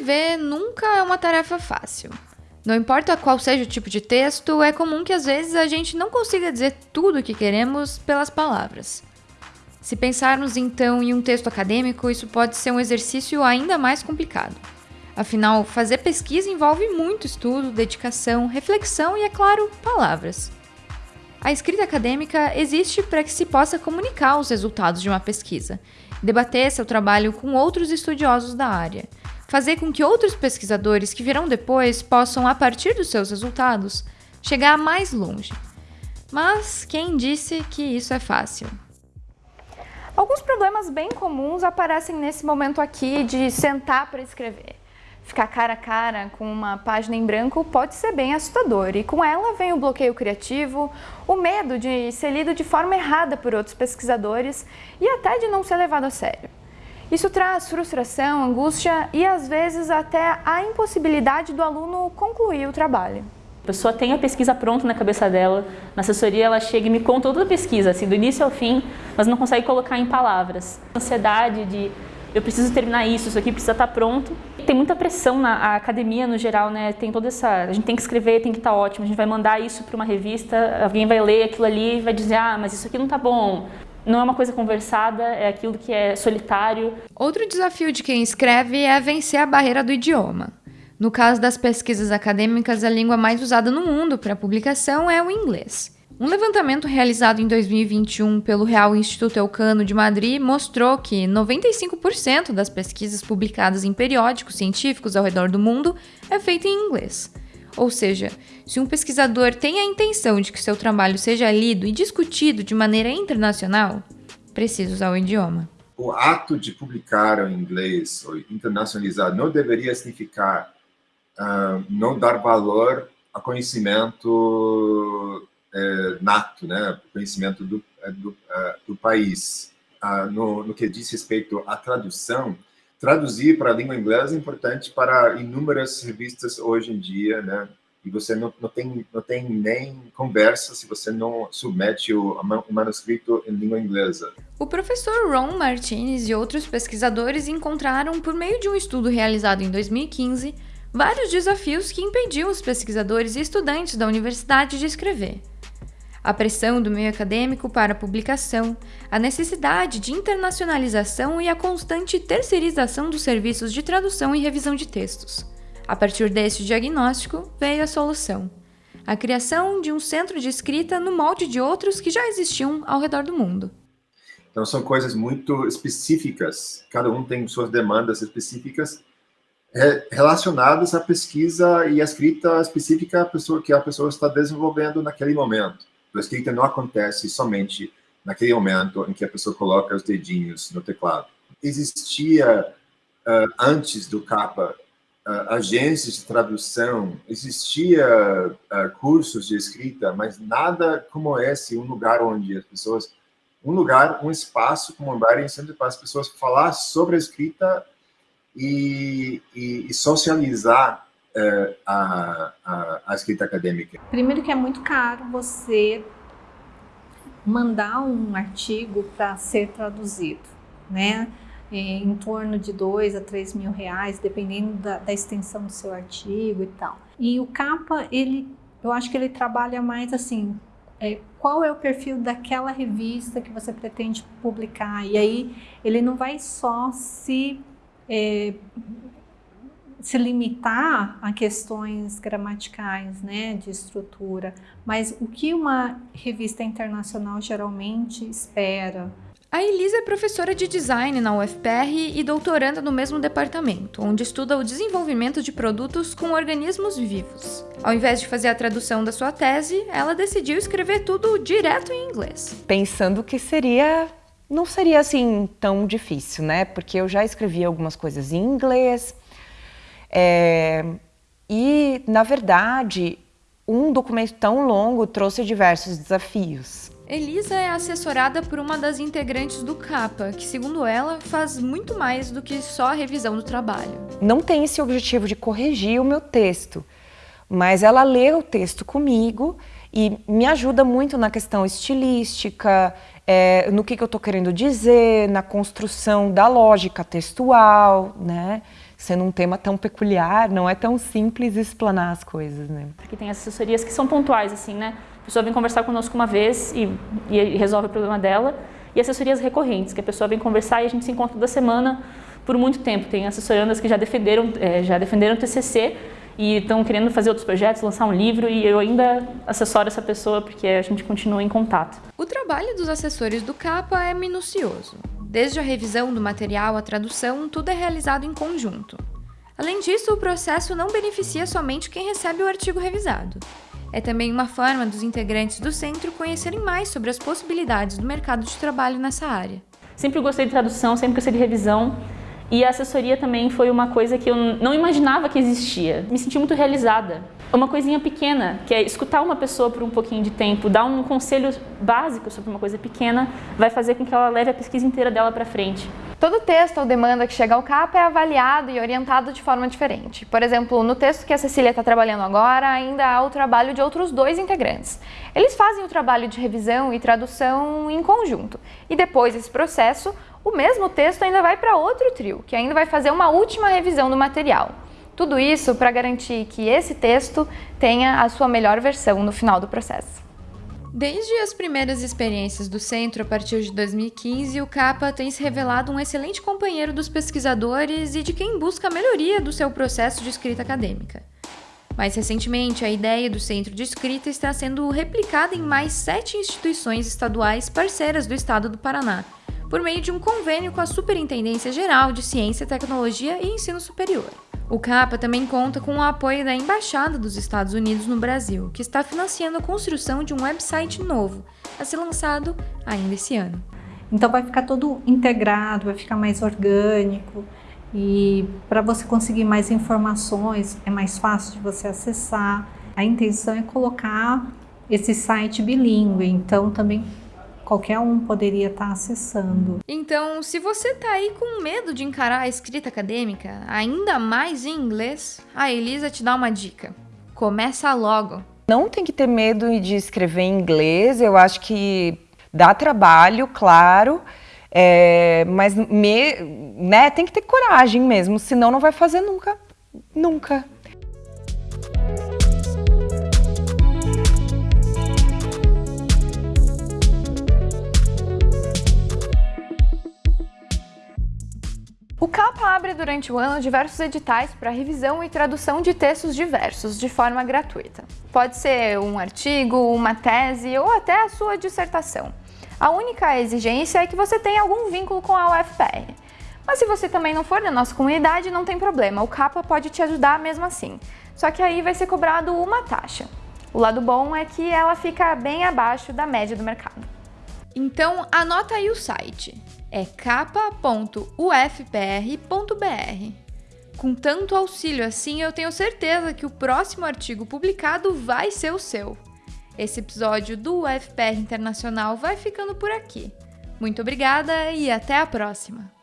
Escrever nunca é uma tarefa fácil. Não importa qual seja o tipo de texto, é comum que às vezes a gente não consiga dizer tudo o que queremos pelas palavras. Se pensarmos então em um texto acadêmico, isso pode ser um exercício ainda mais complicado. Afinal, fazer pesquisa envolve muito estudo, dedicação, reflexão e, é claro, palavras. A escrita acadêmica existe para que se possa comunicar os resultados de uma pesquisa, debater seu trabalho com outros estudiosos da área, fazer com que outros pesquisadores que virão depois possam, a partir dos seus resultados, chegar mais longe. Mas quem disse que isso é fácil? Alguns problemas bem comuns aparecem nesse momento aqui de sentar para escrever. Ficar cara a cara com uma página em branco pode ser bem assustador e com ela vem o bloqueio criativo, o medo de ser lido de forma errada por outros pesquisadores e até de não ser levado a sério. Isso traz frustração, angústia e às vezes até a impossibilidade do aluno concluir o trabalho. A pessoa tem a pesquisa pronta na cabeça dela, na assessoria ela chega e me conta toda a pesquisa, assim, do início ao fim, mas não consegue colocar em palavras. Ansiedade de eu preciso terminar isso, isso aqui precisa estar pronto. Tem muita pressão na academia no geral, né? Tem toda essa, a gente tem que escrever, tem que estar ótimo, a gente vai mandar isso para uma revista, alguém vai ler aquilo ali e vai dizer: "Ah, mas isso aqui não está bom" não é uma coisa conversada, é aquilo que é solitário. Outro desafio de quem escreve é vencer a barreira do idioma. No caso das pesquisas acadêmicas, a língua mais usada no mundo para publicação é o inglês. Um levantamento realizado em 2021 pelo Real Instituto Elcano de Madrid mostrou que 95% das pesquisas publicadas em periódicos científicos ao redor do mundo é feita em inglês. Ou seja, se um pesquisador tem a intenção de que seu trabalho seja lido e discutido de maneira internacional, precisa usar o idioma. O ato de publicar em inglês ou internacionalizar não deveria significar uh, não dar valor a conhecimento uh, nato, né? conhecimento do, eh, do, uh, do país. Ah, no, no que diz respeito à tradução, traduzir para a língua inglesa é importante para inúmeras revistas hoje em dia, né? E você não, não, tem, não tem nem conversa se você não submete o, o manuscrito em língua inglesa. O professor Ron Martinez e outros pesquisadores encontraram, por meio de um estudo realizado em 2015, vários desafios que impediam os pesquisadores e estudantes da universidade de escrever a pressão do meio acadêmico para a publicação, a necessidade de internacionalização e a constante terceirização dos serviços de tradução e revisão de textos. A partir deste diagnóstico, veio a solução. A criação de um centro de escrita no molde de outros que já existiam ao redor do mundo. Então, são coisas muito específicas, cada um tem suas demandas específicas relacionadas à pesquisa e à escrita específica que a pessoa está desenvolvendo naquele momento. A escrita não acontece somente naquele momento em que a pessoa coloca os dedinhos no teclado. Existia, uh, antes do CAPA, uh, agências de tradução, existia uh, cursos de escrita, mas nada como esse, um lugar onde as pessoas, um lugar, um espaço como um bar em centro para as pessoas falar sobre a escrita e, e, e socializar a, a, a, escrita acadêmica? Primeiro que é muito caro você mandar um artigo para ser traduzido, né? É, em torno de dois a três mil reais, dependendo da, da, extensão do seu artigo e tal. E o capa, ele, eu acho que ele trabalha mais assim, é, qual é o perfil daquela revista que você pretende publicar? E aí ele não vai só se é, se limitar a questões gramaticais, né, de estrutura, mas o que uma revista internacional geralmente espera. A Elisa é professora de design na UFPR e doutoranda no mesmo departamento, onde estuda o desenvolvimento de produtos com organismos vivos. Ao invés de fazer a tradução da sua tese, ela decidiu escrever tudo direto em inglês. Pensando que seria não seria assim tão difícil, né? Porque eu já escrevi algumas coisas em inglês, é, e, na verdade, um documento tão longo trouxe diversos desafios. Elisa é assessorada por uma das integrantes do CAPA, que, segundo ela, faz muito mais do que só a revisão do trabalho. Não tem esse objetivo de corrigir o meu texto, mas ela lê o texto comigo e me ajuda muito na questão estilística, é, no que, que eu estou querendo dizer, na construção da lógica textual, né? Sendo um tema tão peculiar, não é tão simples explanar as coisas, né? Porque tem assessorias que são pontuais, assim, né? A pessoa vem conversar conosco uma vez e, e resolve o problema dela, e assessorias recorrentes, que a pessoa vem conversar e a gente se encontra toda semana por muito tempo. Tem assessorandas que já defenderam, é, já defenderam o TCC e estão querendo fazer outros projetos, lançar um livro e eu ainda assessoro essa pessoa porque a gente continua em contato. O trabalho dos assessores do CAPA é minucioso. Desde a revisão do material à tradução, tudo é realizado em conjunto. Além disso, o processo não beneficia somente quem recebe o artigo revisado. É também uma forma dos integrantes do centro conhecerem mais sobre as possibilidades do mercado de trabalho nessa área. Sempre gostei de tradução, sempre gostei de revisão e a assessoria também foi uma coisa que eu não imaginava que existia. Me senti muito realizada. Uma coisinha pequena, que é escutar uma pessoa por um pouquinho de tempo, dar um conselho básico sobre uma coisa pequena, vai fazer com que ela leve a pesquisa inteira dela para frente. Todo texto ou demanda que chega ao CAPA é avaliado e orientado de forma diferente. Por exemplo, no texto que a Cecília está trabalhando agora, ainda há o trabalho de outros dois integrantes. Eles fazem o trabalho de revisão e tradução em conjunto. E depois desse processo, o mesmo texto ainda vai para outro trio, que ainda vai fazer uma última revisão do material. Tudo isso para garantir que esse texto tenha a sua melhor versão no final do processo. Desde as primeiras experiências do centro a partir de 2015, o CAPA tem se revelado um excelente companheiro dos pesquisadores e de quem busca a melhoria do seu processo de escrita acadêmica. Mais recentemente, a ideia do Centro de Escrita está sendo replicada em mais sete instituições estaduais parceiras do estado do Paraná, por meio de um convênio com a Superintendência Geral de Ciência, Tecnologia e Ensino Superior. O CAPA também conta com o apoio da Embaixada dos Estados Unidos no Brasil, que está financiando a construção de um website novo, a ser lançado ainda esse ano. Então vai ficar todo integrado, vai ficar mais orgânico e para você conseguir mais informações é mais fácil de você acessar. A intenção é colocar esse site bilíngue, então também qualquer um poderia estar tá acessando. Então, se você está aí com medo de encarar a escrita acadêmica, ainda mais em inglês, a Elisa te dá uma dica. Começa logo. Não tem que ter medo de escrever em inglês, eu acho que dá trabalho, claro, é, mas me, né, tem que ter coragem mesmo, senão não vai fazer nunca, nunca. Abre durante o ano diversos editais para revisão e tradução de textos diversos, de forma gratuita. Pode ser um artigo, uma tese ou até a sua dissertação. A única exigência é que você tenha algum vínculo com a UFPR. Mas se você também não for da nossa comunidade, não tem problema, o CAPA pode te ajudar mesmo assim. Só que aí vai ser cobrado uma taxa. O lado bom é que ela fica bem abaixo da média do mercado. Então anota aí o site é capa.ufpr.br. Com tanto auxílio assim, eu tenho certeza que o próximo artigo publicado vai ser o seu. Esse episódio do UFPR Internacional vai ficando por aqui. Muito obrigada e até a próxima!